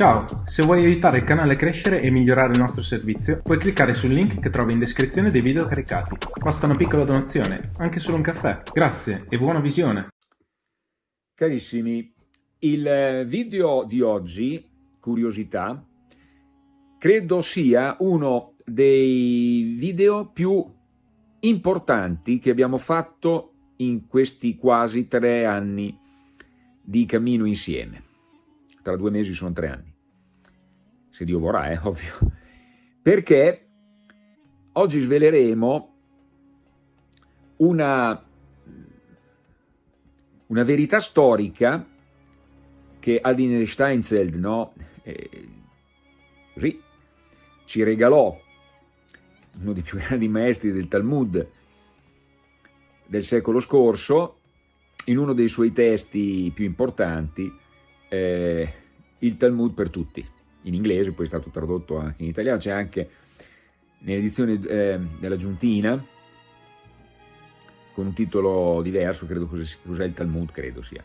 Ciao, se vuoi aiutare il canale a crescere e migliorare il nostro servizio, puoi cliccare sul link che trovi in descrizione dei video caricati. Basta una piccola donazione, anche solo un caffè. Grazie e buona visione! Carissimi, il video di oggi, curiosità, credo sia uno dei video più importanti che abbiamo fatto in questi quasi tre anni di cammino insieme. Tra due mesi sono tre anni. Se Dio vorrà, è ovvio, perché oggi sveleremo una, una verità storica che Adin Steinzeld no, eh, ci regalò, uno dei più grandi maestri del Talmud del secolo scorso, in uno dei suoi testi più importanti, eh, il Talmud per tutti in inglese, poi è stato tradotto anche in italiano, c'è anche nell'edizione eh, della Giuntina, con un titolo diverso, credo cos'è il Talmud, credo sia.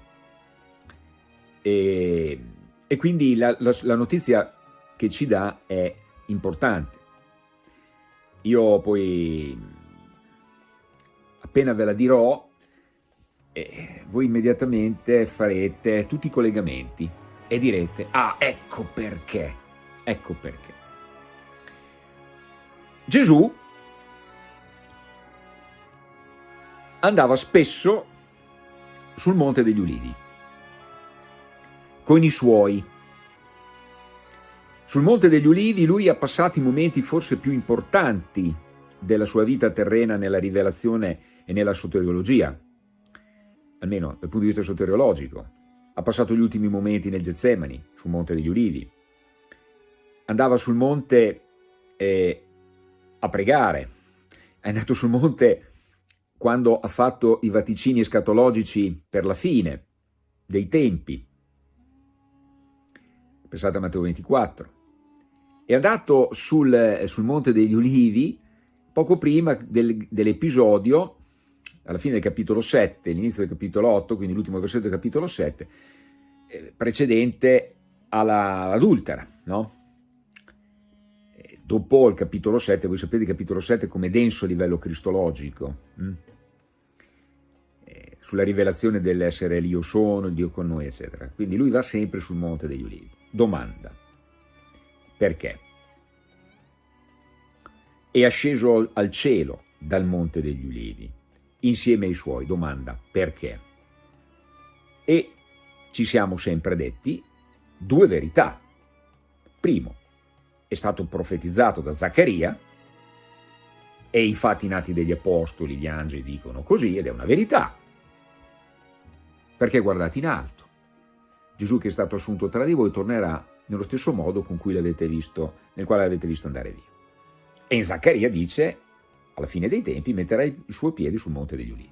E, e quindi la, la, la, notizia che ci dà è importante. Io poi, appena ve la dirò, eh, voi immediatamente farete tutti i collegamenti e direte, ah, ecco perché, ecco perché. Gesù andava spesso sul Monte degli Ulivi, con i suoi. Sul Monte degli Ulivi lui ha passato i momenti forse più importanti della sua vita terrena nella rivelazione e nella soteriologia, almeno dal punto di vista soteriologico, ha passato gli ultimi momenti nel Getsemani, sul Monte degli Ulivi. Andava sul monte eh, a pregare, è andato sul monte quando ha fatto i vaticini escatologici per la fine dei tempi. Pensate a Matteo 24. È andato sul, sul Monte degli Ulivi poco prima del, dell'episodio alla fine del capitolo 7, l'inizio del capitolo 8, quindi l'ultimo versetto del capitolo 7, eh, precedente all'adultera, no? Dopo il capitolo 7, voi sapete il capitolo 7 come denso a livello cristologico, hm? eh, sulla rivelazione dell'essere l'io sono, il Dio con noi, eccetera. Quindi lui va sempre sul Monte degli Ulivi. Domanda, perché? È asceso al cielo dal Monte degli Ulivi insieme ai suoi. Domanda, perché? E ci siamo sempre detti due verità. Primo, è stato profetizzato da Zaccaria e i fatti nati degli apostoli, gli angeli dicono così ed è una verità. Perché guardate in alto. Gesù che è stato assunto tra di voi tornerà nello stesso modo con cui l'avete visto, nel quale l'avete visto andare via. E in Zaccaria dice alla fine dei tempi metterà i suoi piedi sul Monte degli Ulivi.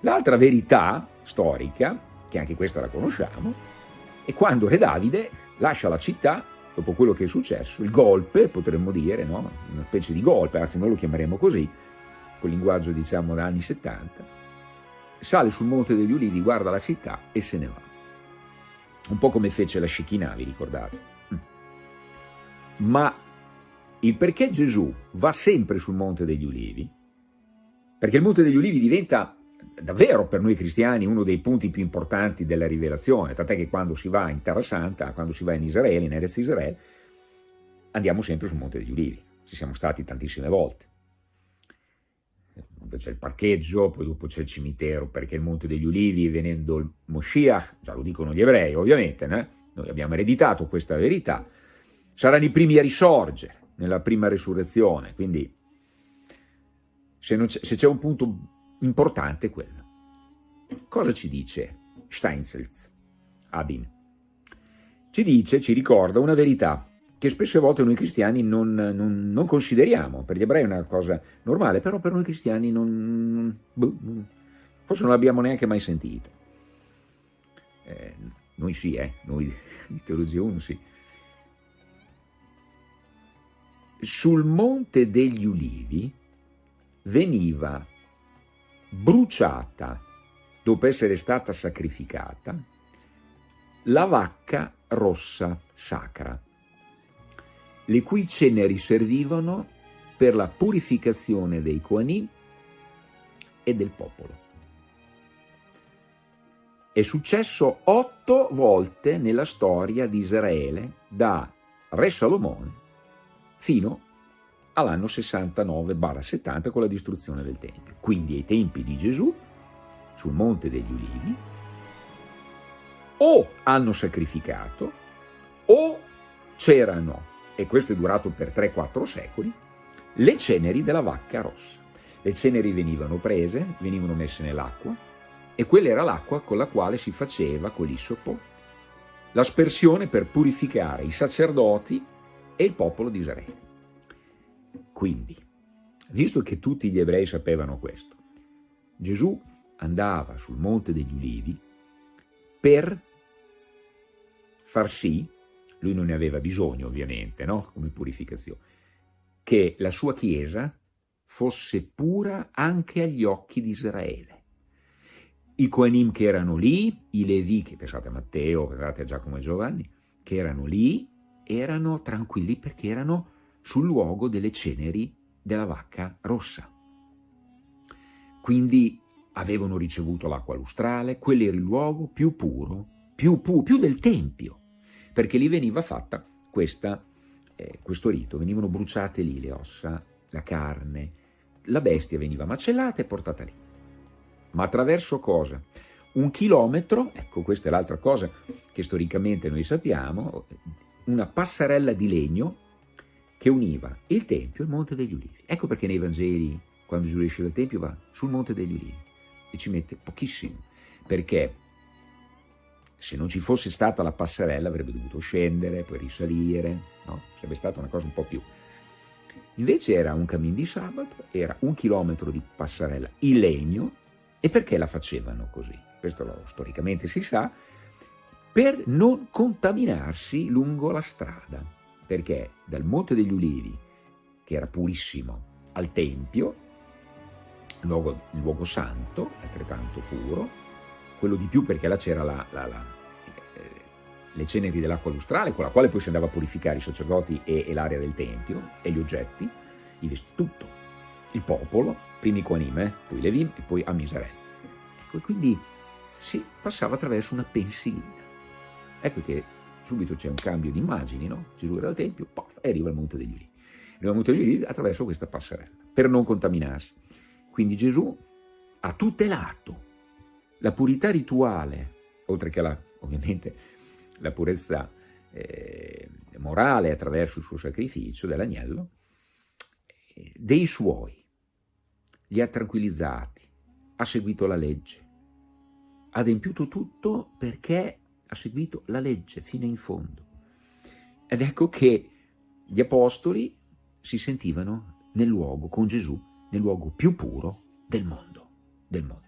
L'altra verità storica, che anche questa la conosciamo, è quando Re Davide lascia la città, dopo quello che è successo, il golpe, potremmo dire, no? una specie di golpe, anzi noi lo chiameremo così, con linguaggio diciamo da anni 70, sale sul Monte degli Ulivi, guarda la città e se ne va. Un po' come fece la Shekinah, vi ricordate? Mm. Ma il perché Gesù va sempre sul Monte degli Ulivi, perché il Monte degli Ulivi diventa davvero per noi cristiani uno dei punti più importanti della rivelazione, tant'è che quando si va in Terra Santa, quando si va in Israele, in Erez Israele, andiamo sempre sul Monte degli Ulivi, ci siamo stati tantissime volte. C'è il parcheggio, poi dopo c'è il cimitero, perché il Monte degli Ulivi, venendo il Moshiach, già lo dicono gli ebrei ovviamente, né? noi abbiamo ereditato questa verità, saranno i primi a risorgere, nella prima resurrezione, quindi se c'è un punto importante è quello. Cosa ci dice Steinselz, Adin? Ci dice, ci ricorda una verità che spesso a volte noi cristiani non, non, non, consideriamo, per gli ebrei è una cosa normale, però per noi cristiani non, boh, forse non l'abbiamo neanche mai sentita. Eh, noi sì, eh, noi di Teologia 1 sì. Sul Monte degli Ulivi veniva bruciata, dopo essere stata sacrificata, la vacca rossa sacra, le cui ceneri servivano per la purificazione dei Kohanim e del popolo. È successo otto volte nella storia di Israele, da Re Salomone fino all'anno 69-70 con la distruzione del Tempio. Quindi ai tempi di Gesù, sul Monte degli Ulivi, o hanno sacrificato o c'erano, e questo è durato per 3-4 secoli, le ceneri della vacca rossa. Le ceneri venivano prese, venivano messe nell'acqua, e quella era l'acqua con la quale si faceva con l'issopo l'aspersione per purificare i sacerdoti e il popolo di Israele. Quindi, visto che tutti gli ebrei sapevano questo, Gesù andava sul Monte degli Ulivi per far sì, lui non ne aveva bisogno ovviamente, no? come purificazione, che la sua Chiesa fosse pura anche agli occhi di Israele i Coanim che erano lì, i Levi, che pensate a Matteo, pensate a Giacomo e Giovanni, che erano lì, erano tranquilli perché erano sul luogo delle ceneri della vacca rossa. Quindi avevano ricevuto l'acqua lustrale, quello era il luogo più puro, più, pu più del Tempio, perché lì veniva fatta questa, eh, questo rito, venivano bruciate lì le ossa, la carne, la bestia veniva macellata e portata lì. Ma attraverso cosa? Un chilometro, ecco questa è l'altra cosa che storicamente noi sappiamo, una passerella di legno che univa il Tempio e il Monte degli Ulivi. Ecco perché nei Vangeli, quando Gesù esce dal Tempio, va sul Monte degli Ulivi e ci mette pochissimo, perché se non ci fosse stata la passerella avrebbe dovuto scendere, poi risalire, no? sarebbe stata una cosa un po' più... Invece era un cammin di sabato, era un chilometro di passerella in legno, e perché la facevano così? Questo lo, storicamente si sa, per non contaminarsi lungo la strada, perché dal Monte degli Ulivi, che era purissimo, al Tempio, luogo, luogo santo, altrettanto puro, quello di più perché là c'era la, la, la, eh, le ceneri dell'acqua lustrale, con la quale poi si andava a purificare i sacerdoti e, e l'area del Tempio, e gli oggetti, i vestiti, tutto, il popolo, primi Quanime, poi Levim e poi Amisarel. Ecco, e quindi si passava attraverso una pensilina. Ecco che subito c'è un cambio di immagini, no? Gesù era al Tempio, pof, e arriva al Monte degli Ulivi. Arriva al Monte degli Ulivi attraverso questa passerella, per non contaminarsi. Quindi Gesù ha tutelato la purità rituale, oltre che la, ovviamente la purezza eh, morale attraverso il suo sacrificio dell'agnello, eh, dei suoi li ha tranquillizzati, ha seguito la legge, ha adempiuto tutto perché ha seguito la legge fino in fondo. Ed ecco che gli apostoli si sentivano nel luogo, con Gesù, nel luogo più puro del mondo, del mondo.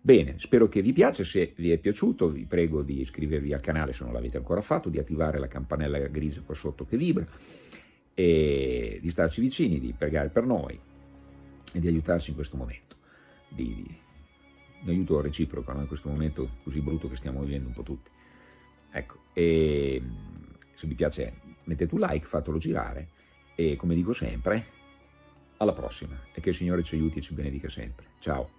Bene, spero che vi piaccia, se vi è piaciuto vi prego di iscrivervi al canale se non l'avete ancora fatto, di attivare la campanella grigia qua sotto che vibra, e di starci vicini, di pregare per noi, e di aiutarci in questo momento, di, di un aiuto reciproco no? in questo momento così brutto che stiamo vivendo un po' tutti. Ecco, e se vi piace mettete un like, fatelo girare e come dico sempre, alla prossima e che il Signore ci aiuti e ci benedica sempre. Ciao!